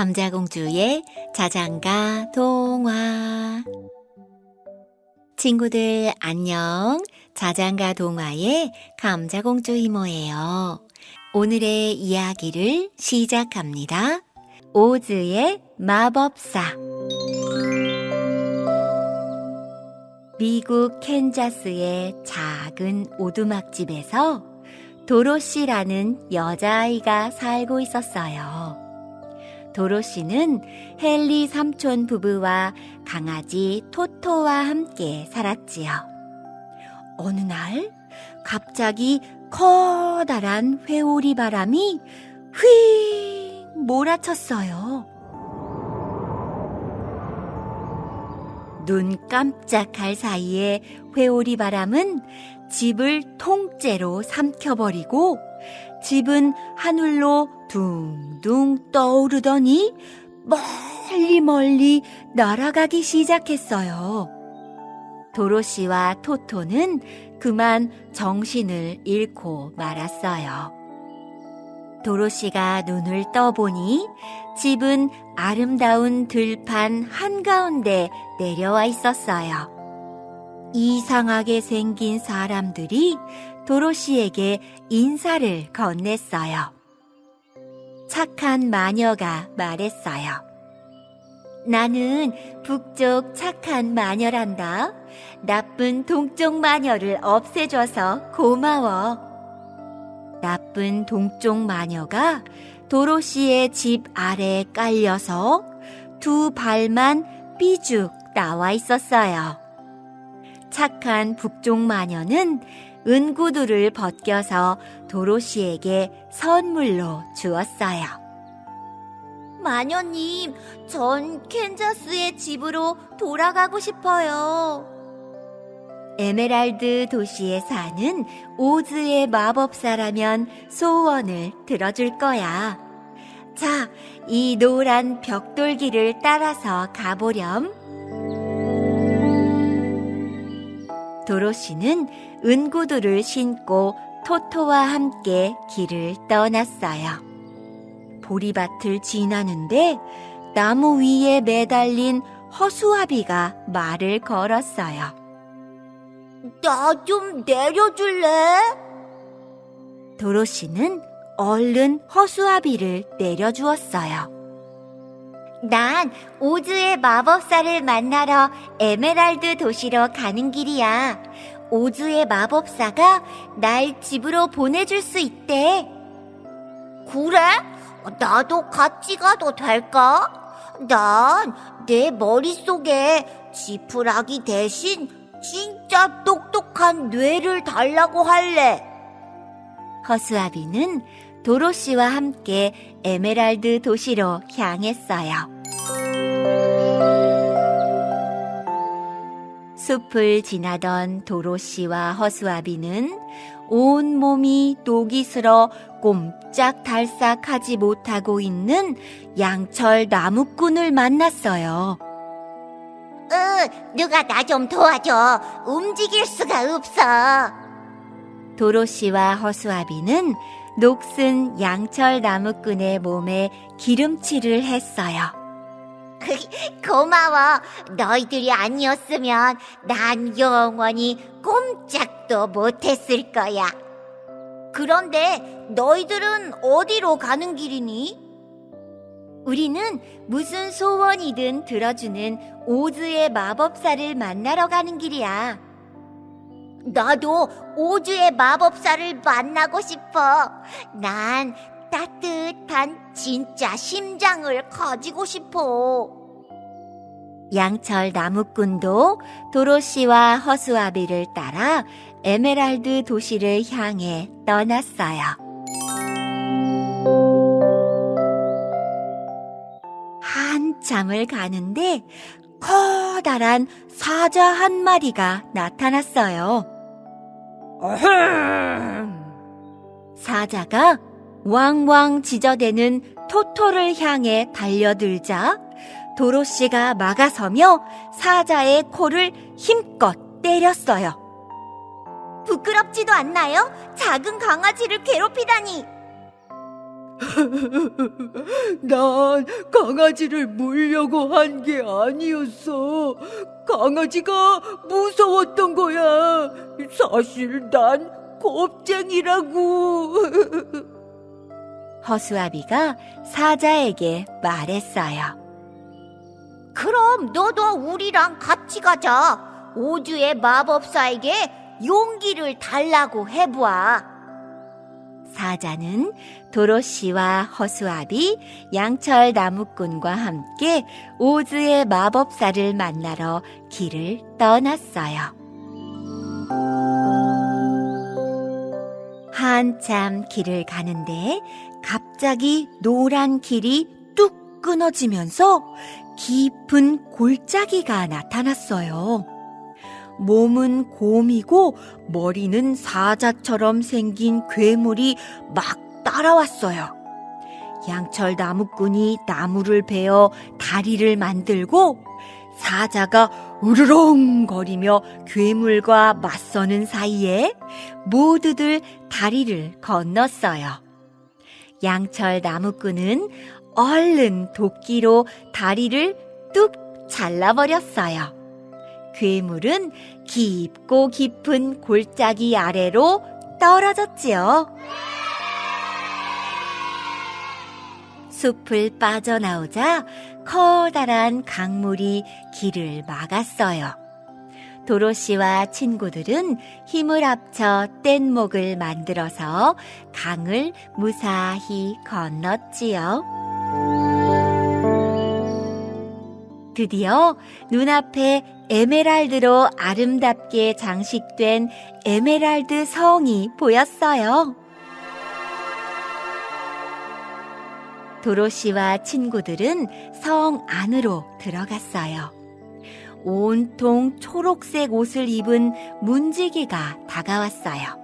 감자공주의 자장가 동화. 친구들 안녕. 자장가 동화의 감자공주 이모예요. 오늘의 이야기를 시작합니다. 오즈의 마법사. 미국 캔자스의 작은 오두막집에서 도로시라는 여자아이가 살고 있었어요. 도로시는 헨리 삼촌 부부와 강아지 토토와 함께 살았지요. 어느 날 갑자기 커다란 회오리 바람이 휙 몰아쳤어요. 눈 깜짝할 사이에 회오리 바람은 집을 통째로 삼켜버리고 집은 하늘로 둥둥 떠오르더니 멀리 멀리 날아가기 시작했어요. 도로시와 토토는 그만 정신을 잃고 말았어요. 도로시가 눈을 떠보니 집은 아름다운 들판 한가운데 내려와 있었어요. 이상하게 생긴 사람들이 도로시에게 인사를 건넸어요. 착한 마녀가 말했어요. 나는 북쪽 착한 마녀란다. 나쁜 동쪽 마녀를 없애줘서 고마워. 나쁜 동쪽 마녀가 도로시의 집 아래에 깔려서 두 발만 삐죽 나와 있었어요. 착한 북쪽 마녀는 은구두를 벗겨서 도로시에게 선물로 주었어요. 마녀님, 전 캔자스의 집으로 돌아가고 싶어요. 에메랄드 도시에 사는 오즈의 마법사라면 소원을 들어줄 거야. 자, 이 노란 벽돌길을 따라서 가보렴. 도로시는 은구두를 신고 토토와 함께 길을 떠났어요. 보리밭을 지나는데 나무 위에 매달린 허수아비가 말을 걸었어요. 나 좀 내려줄래? 도로시는 얼른 허수아비를 내려주었어요. 난 오즈의 마법사를 만나러 에메랄드 도시로 가는 길이야. 오즈의 마법사가 날 집으로 보내줄 수 있대. 그래? 나도 같이 가도 될까? 난 내 머릿속에 지푸라기 대신 진짜 똑똑한 뇌를 달라고 할래. 허수아비는 도로시와 함께 에메랄드 도시로 향했어요. 숲을 지나던 도로시와 허수아비는 온 몸이 녹이 슬어 꼼짝달싹하지 못하고 있는 양철 나무꾼을 만났어요. 으, 누가 나 좀 도와줘. 움직일 수가 없어. 도로시와 허수아비는 녹슨 양철 나무꾼의 몸에 기름칠을 했어요. 고마워. 너희들이 아니었으면 난 영원히 꼼짝도 못했을 거야. 그런데 너희들은 어디로 가는 길이니? 우리는 무슨 소원이든 들어주는 오즈의 마법사를 만나러 가는 길이야. 나도 오즈의 마법사를 만나고 싶어. 난 따뜻한 진짜 심장을 가지고 싶어. 양철 나무꾼도 도로시와 허수아비를 따라 에메랄드 도시를 향해 떠났어요. 한참을 가는데 커다란 사자 한 마리가 나타났어요. 사자가 왕왕 지저대는 토토를 향해 달려들자 도로시가 막아서며 사자의 코를 힘껏 때렸어요. 부끄럽지도 않나요? 작은 강아지를 괴롭히다니. 난 강아지를 물려고 한 게 아니었어. 강아지가 무서웠던 거야. 사실 난 겁쟁이라고. 허수아비가 사자에게 말했어요. 그럼 너도 우리랑 같이 가자. 오주의 마법사에게 용기를 달라고 해보아. 사자는 도로시와 허수아비, 양철 나무꾼과 함께 오즈의 마법사를 만나러 길을 떠났어요. 한참 길을 가는데 갑자기 노란 길이 뚝 끊어지면서 깊은 골짜기가 나타났어요. 몸은 곰이고 머리는 사자처럼 생긴 괴물이 막 따라왔어요. 양철 나무꾼이 나무를 베어 다리를 만들고 사자가 으르렁거리며 괴물과 맞서는 사이에 모두들 다리를 건넜어요. 양철 나무꾼은 얼른 도끼로 다리를 뚝 잘라버렸어요. 괴물은 깊고 깊은 골짜기 아래로 떨어졌지요. 숲을 빠져나오자 커다란 강물이 길을 막았어요. 도로시와 친구들은 힘을 합쳐 뗏목을 만들어서 강을 무사히 건넜지요. 드디어 눈앞에 에메랄드로 아름답게 장식된 에메랄드 성이 보였어요. 도로시와 친구들은 성 안으로 들어갔어요. 온통 초록색 옷을 입은 문지기가 다가왔어요.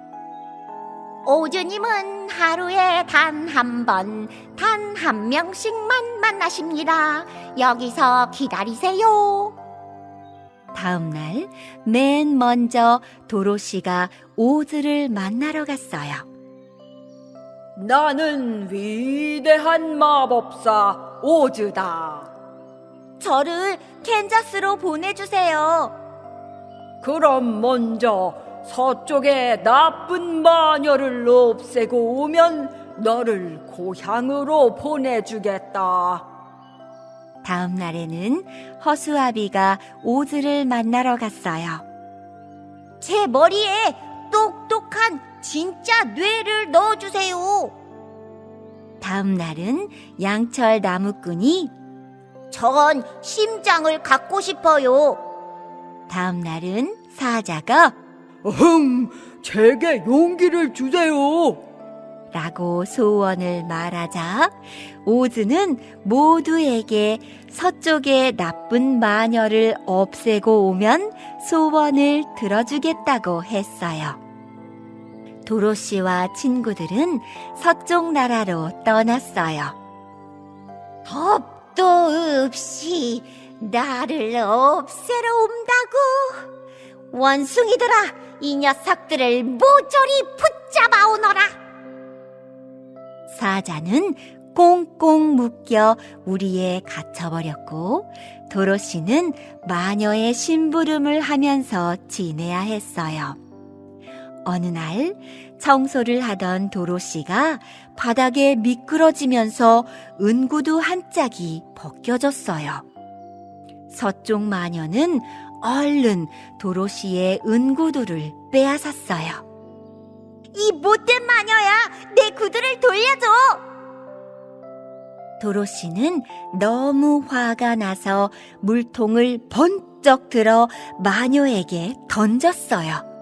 오주님은 하루에 단 한 번, 단 한 명씩만 만나십니다. 여기서 기다리세요. 다음 날, 맨 먼저 도로시가 오즈를 만나러 갔어요. 나는 위대한 마법사 오즈다. 저를 캔자스로 보내주세요. 그럼 먼저 서쪽에 나쁜 마녀를 없애고 오면 너를 고향으로 보내주겠다. 다음 날에는 허수아비가 오즈를 만나러 갔어요. 제 머리에 똑똑한 진짜 뇌를 넣어주세요. 다음 날은 양철 나무꾼이 전 심장을 갖고 싶어요. 다음 날은 사자가 어흥, 제게 용기를 주세요. 라고 소원을 말하자 오즈는 모두에게 서쪽의 나쁜 마녀를 없애고 오면 소원을 들어주겠다고 했어요. 도로시와 친구들은 서쪽 나라로 떠났어요. 겁도 없이 나를 없애러 온다고. 원숭이들아, 이 녀석들을 모조리 붙잡아 오너라. 사자는 꽁꽁 묶여 우리에 갇혀버렸고 도로시는 마녀의 심부름을 하면서 지내야 했어요. 어느 날 청소를 하던 도로시가 바닥에 미끄러지면서 은구두 한 짝이 벗겨졌어요. 서쪽 마녀는 얼른 도로시의 은구두를 빼앗았어요. 이 못된 마녀야, 내 구두를 돌려줘. 도로시는 너무 화가 나서 물통을 번쩍 들어 마녀에게 던졌어요.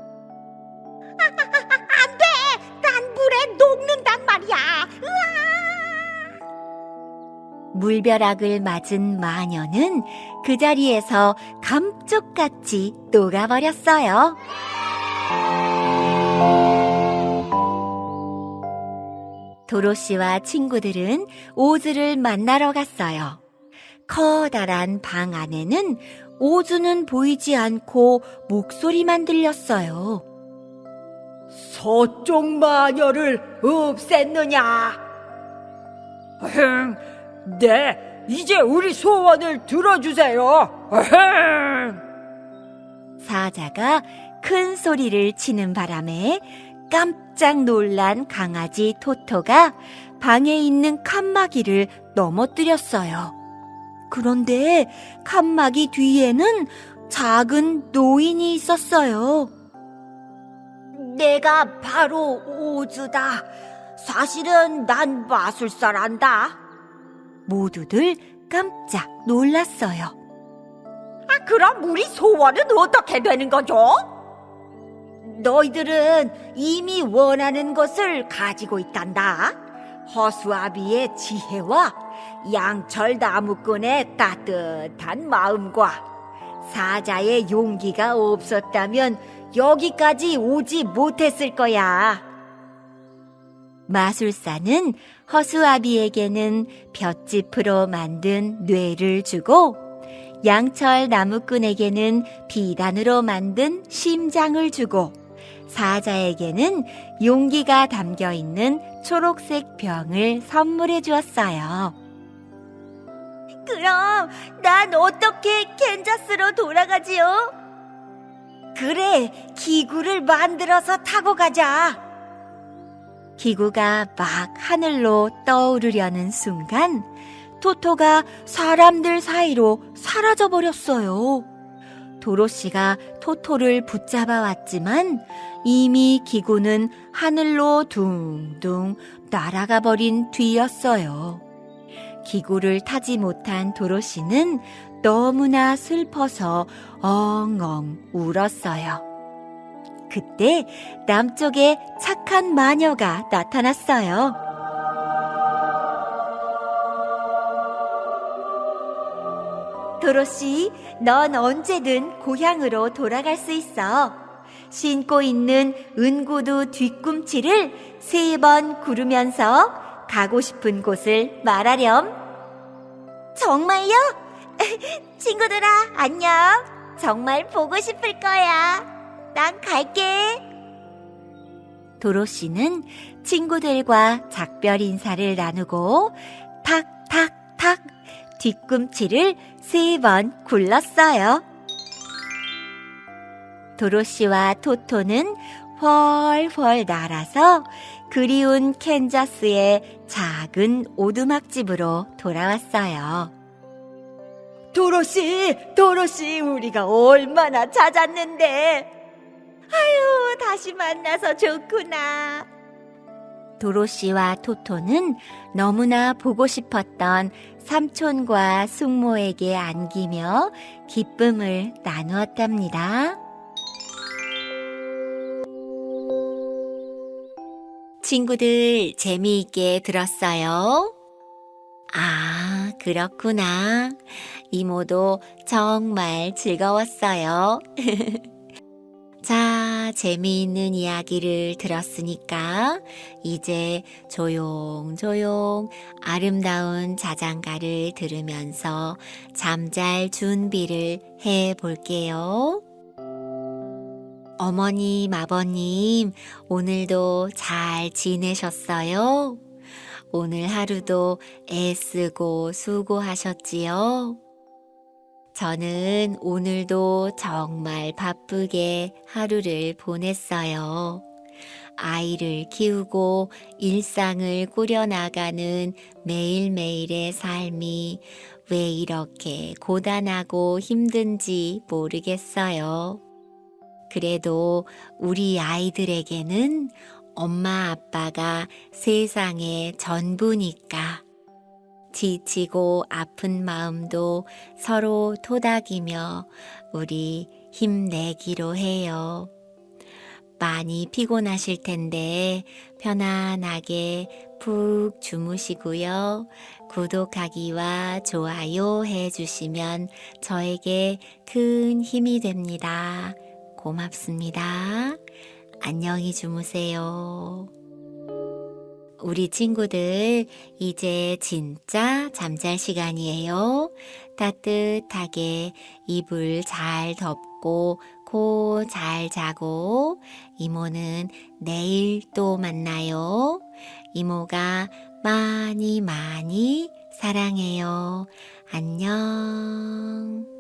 물벼락을 맞은 마녀는 그 자리에서 감쪽같이 녹아버렸어요. 도로시와 친구들은 오즈를 만나러 갔어요. 커다란 방 안에는 오즈는 보이지 않고 목소리만 들렸어요. 서쪽 마녀를 없앴느냐? 어흥, 네, 이제 우리 소원을 들어주세요. 사자가 큰 소리를 치는 바람에 깜짝 놀란 강아지 토토가 방에 있는 칸막이를 넘어뜨렸어요. 그런데 칸막이 뒤에는 작은 노인이 있었어요. 내가 바로 오즈다. 사실은 난 마술사란다. 모두들 깜짝 놀랐어요. 아, 그럼 우리 소원은 어떻게 되는 거죠? 너희들은 이미 원하는 것을 가지고 있단다. 허수아비의 지혜와 양철 나무꾼의 따뜻한 마음과 사자의 용기가 없었다면 여기까지 오지 못했을 거야. 마술사는 허수아비에게는 볏짚으로 만든 뇌를 주고 양철 나무꾼에게는 비단으로 만든 심장을 주고 사자에게는 용기가 담겨 있는 초록색 병을 선물해 주었어요. 그럼 난 어떻게 캔자스로 돌아가지요? 그래, 기구를 만들어서 타고 가자. 기구가 막 하늘로 떠오르려는 순간 토토가 사람들 사이로 사라져 버렸어요. 도로시가 토토를 붙잡아 왔지만 이미 기구는 하늘로 둥둥 날아가 버린 뒤였어요. 기구를 타지 못한 도로시는 너무나 슬퍼서 엉엉 울었어요. 그때 남쪽에 착한 마녀가 나타났어요. 도로시, 넌 언제든 고향으로 돌아갈 수 있어. 신고 있는 은구두 뒤꿈치를 세 번 구르면서 가고 싶은 곳을 말하렴. 정말요? 친구들아, 안녕. 정말 보고 싶을 거야. 난 갈게. 도로시는 친구들과 작별 인사를 나누고 탁탁탁 뒤꿈치를 세 번 굴렀어요. 도로시와 토토는 훨훨 날아서 그리운 캔자스의 작은 오두막집으로 돌아왔어요. 도로시, 도로시, 우리가 얼마나 찾았는데. 아유, 다시 만나서 좋구나. 도로시와 토토는 너무나 보고 싶었던 삼촌과 숙모에게 안기며 기쁨을 나누었답니다. 친구들 재미있게 들었어요? 아, 그렇구나. 이모도 정말 즐거웠어요. 자, 재미있는 이야기를 들었으니까 이제 조용조용 아름다운 자장가를 들으면서 잠잘 준비를 해 볼게요. 어머님, 아버님, 오늘도 잘 지내셨어요? 오늘 하루도 애쓰고 수고하셨지요? 저는 오늘도 정말 바쁘게 하루를 보냈어요. 아이를 키우고 일상을 꾸려나가는 매일매일의 삶이 왜 이렇게 고단하고 힘든지 모르겠어요. 그래도 우리 아이들에게는 엄마 아빠가 세상의 전부니까 지치고 아픈 마음도 서로 토닥이며 우리 힘내기로 해요. 많이 피곤하실 텐데 편안하게 푹 주무시고요. 구독하기와 좋아요 해주시면 저에게 큰 힘이 됩니다. 고맙습니다. 안녕히 주무세요. 우리 친구들, 이제 진짜 잠잘 시간이에요. 따뜻하게 이불 잘 덮고, 코 잘 자고, 이모는 내일 또 만나요. 이모가 많이 많이 사랑해요. 안녕.